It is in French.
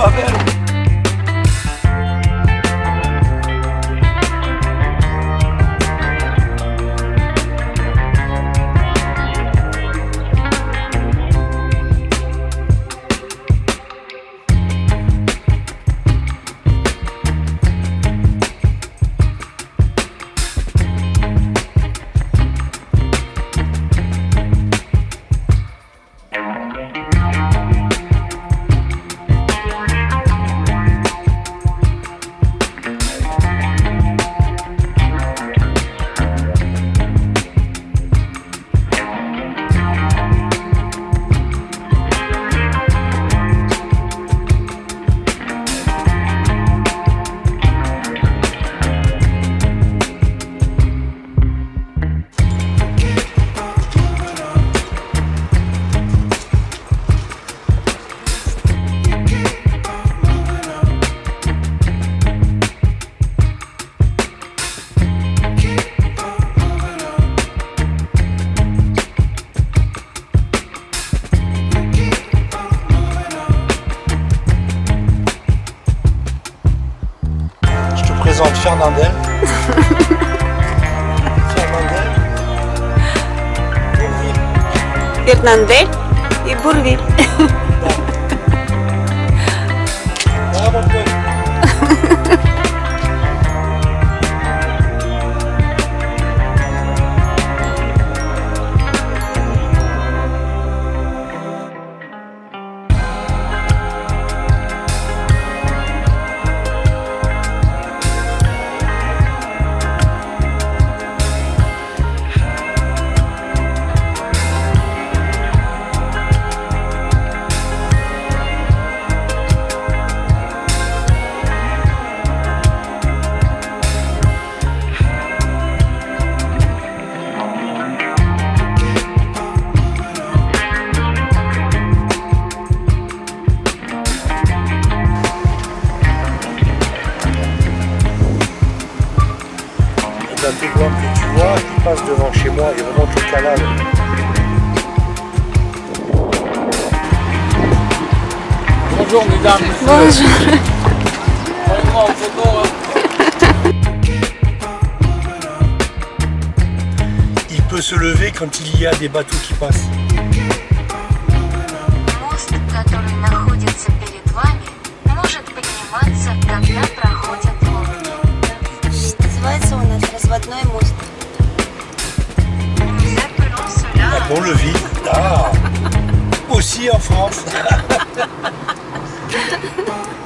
va a ver Zam Şanlandı. Şanlandı. Burvil. Fernandel i Burvil. la plus que tu vois qui passe devant chez moi et remonte le canal. Bonjour mesdames. Bonjour. Hein. Il peut se lever quand il y a des bateaux qui passent. Le. Ah Aussi en France.